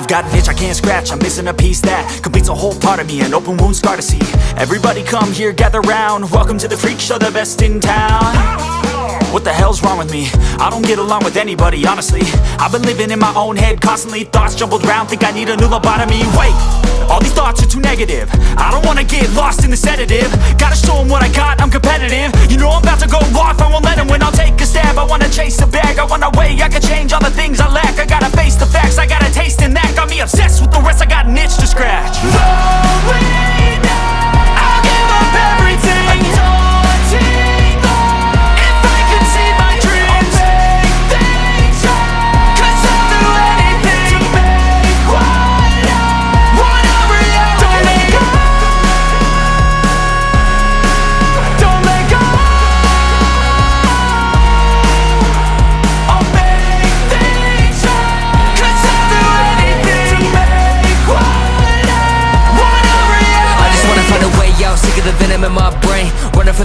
I've got an itch I can't scratch, I'm missing a piece that Completes a whole part of me, an open wound scar to see. Everybody come here, gather round. Welcome to the freak show, the best in town. What the hell's wrong with me? I don't get along with anybody, honestly. I've been living in my own head constantly Thoughts jumbled round, think I need a new lobotomy. Wait, all these thoughts are too negative. I don't wanna get lost in the sedative. Gotta show them what I got, I'm competitive. You know I'm about to go off, I won't let them win. I'll take a stab, I wanna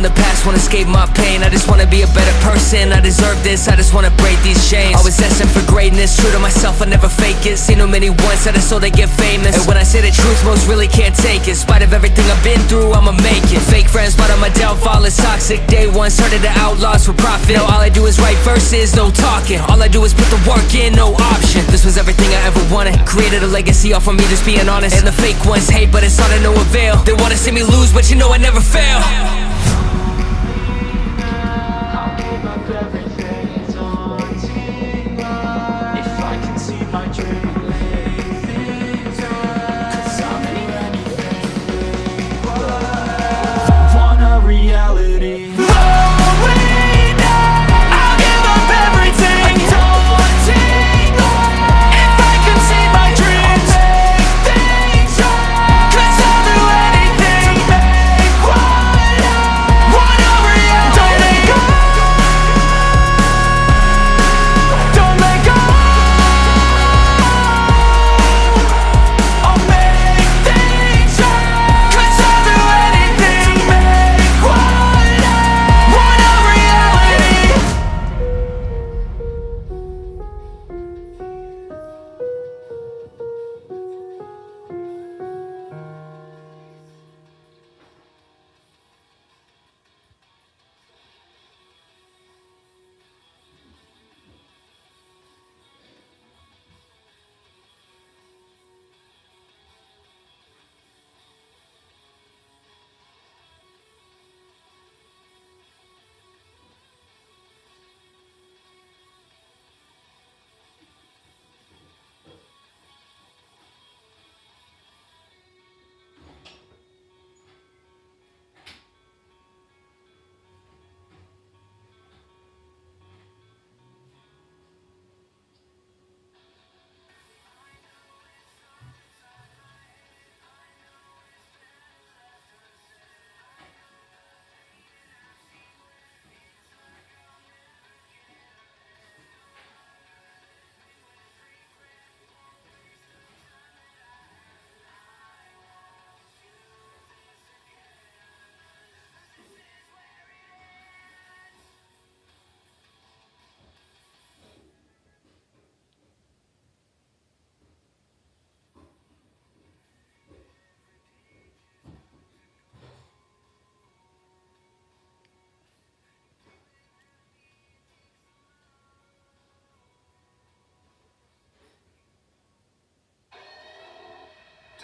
the past, wanna escape my pain. I just wanna be a better person, I deserve this I just wanna break these chains. Always asking for greatness, true to myself, I never fake it. Seen too many once that it's so they get famous. And when I say the truth, most really can't take it. In spite of everything I've been through, I'ma make it. Fake friends, but on my downfall is toxic. Day one, started the outlaws for profit. Now all I do is write verses, no talking. All I do is put the work in, no option. This was everything I ever wanted. Created a legacy off of me, just being honest. And the fake ones hate, but it's all to no avail. They wanna see me lose, but you know I never fail If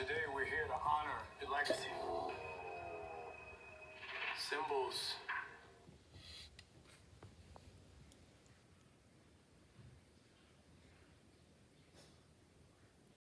Today we're here to honor your legacy. Symbols